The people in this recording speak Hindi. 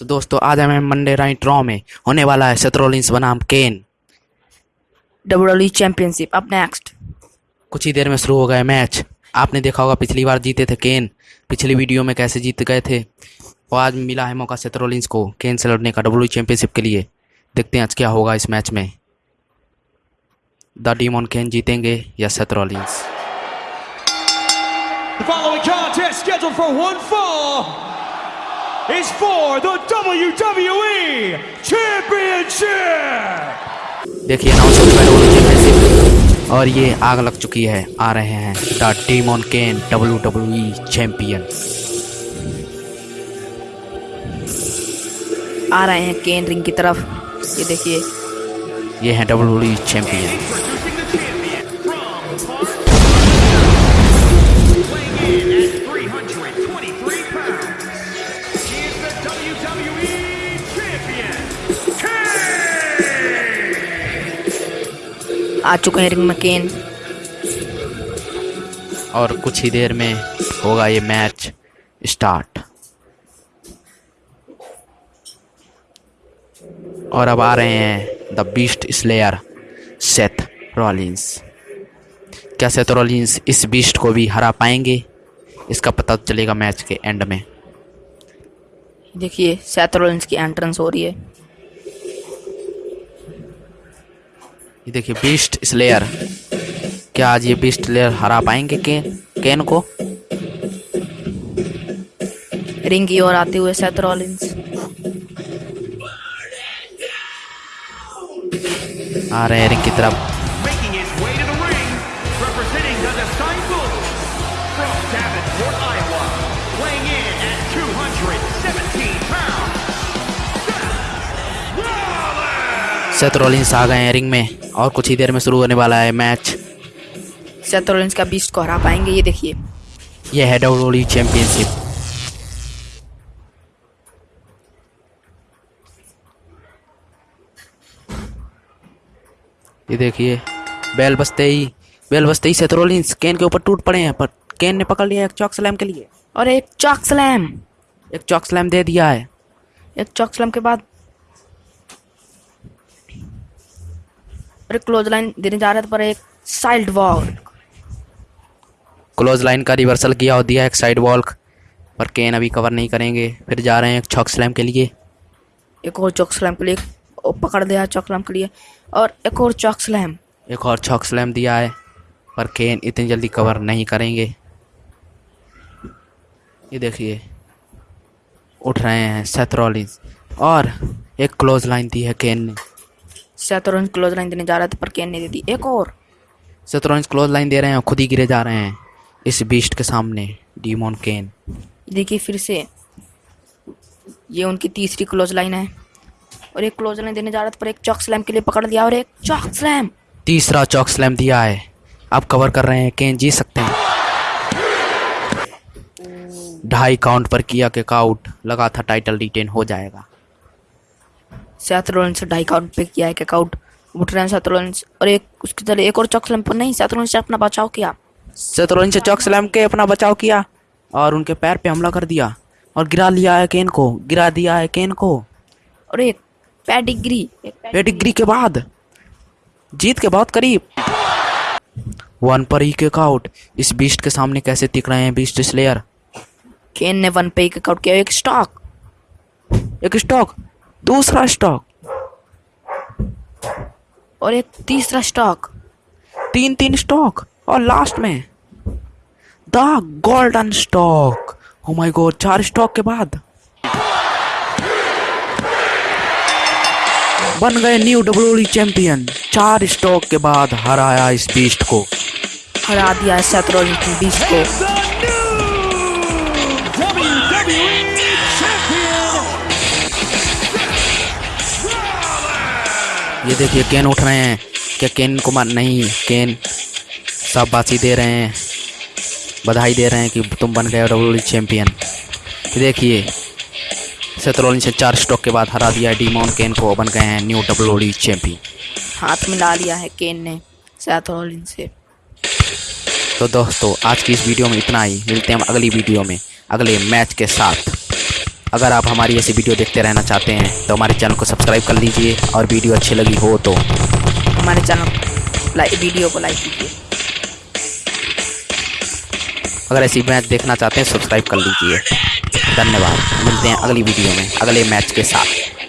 तो दोस्तों आज हमें मंडे नाइट रॉ में होने वाला है सेथरोलिंस बनाम केन डब्ल्यू चैंपियनशिप अब नेक्स्ट कुछ ही देर में शुरू हो गया मैच आपने देखा होगा पिछली बार जीते थे केन पिछली वीडियो में कैसे जीत गए थे। और आज मिला है मौका सेथरोलिंस को केन से लड़ने का डब्ल्यू चैंपियनशिप के लिए। देखते हैं आज क्या होगा इस मैच में। द डीमोन केन जीतेंगे या सेथरोलिंस The following contest scheduled for one fall. Is for the WWE Championship. देखिए हो है डब्ल्यू चैंपियनशिप और ये आग लग चुकी है आ रहे हैं the demon Kane W W champion आ रहे हैं केन रिंग की तरफ़। ये देखिए। ये हैं डब्ल्यू चैंपियन आ चुके हैं रिंग में केन और कुछ ही देर में होगा ये मैच स्टार्ट। और अब आ रहे हैं the beast slayer Seth Rollins क्या सेथ रॉलिंस इस बीस्ट को भी हरा पाएँगे? इसका पता चलेगा मैच के एंड में। देखिए सैथरोलिंस की एंट्रेंस हो रही है। ये देखिए बीस्ट स्लेयर क्या आज ये बीस्ट स्लेयर हरा पाएँगे के, केन को? रिंग की ओर आते हुए सैथरोलिंस आ रहे हैं रिंग की तरफ़। Making his सेथ रॉलिंस आ गए हैं रिंग में और कुछ ही देर में शुरू होने वाला है मैच। सैथरोलिंस का बीस्ट को हरा पाएँगे ये देखिए। यह है डब्ल्यू चैंपियनशिप ये देखिए बेल बजते ही बेल बजते ही सेथ रॉलिंस केन के ऊपर टूट पड़े हैं पर केन ने पकड़ लिया एक चौक स्लैम के लिए। और एक चौक स्लैम एक चौक स्लैम दे दिया है। एक चौक स्लैम के बाद और एक क्लोज लाइन देने जा रहे थे पर एक साइड वॉल क्लोज लाइन का रिवर्सल किया और दिया एक साइड वॉल पर केन अभी कवर नहीं करेंगे। फिर जा रहे हैं एक चौक स्लैम के लिए। एक और चॉक स्लैम के लिए पकड़ दिया चॉक स्लैम के लिए और एक और चौक स्लैम एक और चौक स्लैम दिया है पर केन इतनी जल्दी कवर नहीं करेंगे। ये देखिए उठ रहे हैं सेथ रॉलिंस और एक क्लोज लाइन दी है केन ने। सैथरोलिंस क्लोज लाइन देने जा रहा था पर केन ने दे दी एक और। सेथ क्लोज लाइन दे रहे हैं खुद ही गिरे जा रहे हैं। इस बीस्ट के सामने डीमोन केन देखिए फिर से। ये उनकी तीसरी क्लोज लाइन है। और एक क्लोज लाइन देने जा रहा था पर एक चौक स्लैम के लिए पकड़ लिया और एक चॉक स्लैम तीसरा चौक स्लैम दिया है। आप कवर कर रहे हैं केन जीत सकते हैं। ढाई काउंट पर किया के काउट लगा था टाइटल रिटेन हो जाएगा। सैथरोलिंस ढाई काउंट पे किया एक आउट उठ रहे हैं सैथरोलिंस और एक उसके चले एक और चॉक स्लैम पर नहीं सैथरोलिंस ने अपना बचाव किया। सेथरोलिन से चौक स्लैम के अपना बचाव किया और उनके पैर पे हमला कर दिया और गिरा लिया है केन को गिरा दिया है केन को। और एक पेडिग्री पेडिग्री के बाद जीत के बहुत करीब। वन पर ही के आउट इस बीस्ट के सामने कैसे दिख रहे हैं बीस्ट स्लेयर केन ने वन पे एक आउट किया एक स्टॉक एक स्टॉक दूसरा स्टॉक। और एक तीसरा स्टॉक। तीन तीन स्टॉक। और लास्ट में the golden stock oh my god चार स्टॉक के बाद। बन गए न्यू डब्ल्यू चैंपियन चार स्टॉक के बाद हराया इस बीस्ट को। हरा दिया है सैथरोलिंस ने बीस्ट को। ये देखिए केन उठ रहे हैं। क्या केन को मार नहीं केन शाबाशी दे रहे हैं। बधाई दे रहे हैं कि तुम बन गए डब्ल्यू चैंपियन। ये देखिए सेथरोलिन से चार स्टॉक के बाद हरा दिया डीमोन केन को बन गए हैं न्यू डब्ल्यू चैंपियन। हाथ मिला लिया है केन ने सैथरोलिंस से। तो दोस्तों आज की इस वीडियो में इतना ही। मिलते हैं हम अगली वीडियो में अगले मैच के साथ। अगर आप हमारी ऐसी वीडियो देखते रहना चाहते हैं तो हमारे चैनल को सब्सक्राइब कर लीजिए और वीडियो अच्छी लगी हो तो। हमारे चैनल लाइक वीडियो को लाइक कीजिए। अगर ऐसी मैच देखना चाहते हैं सब्सक्राइब कर लीजिए। धन्यवाद। मिलते हैं अगली वीडियो में अगले मैच के साथ।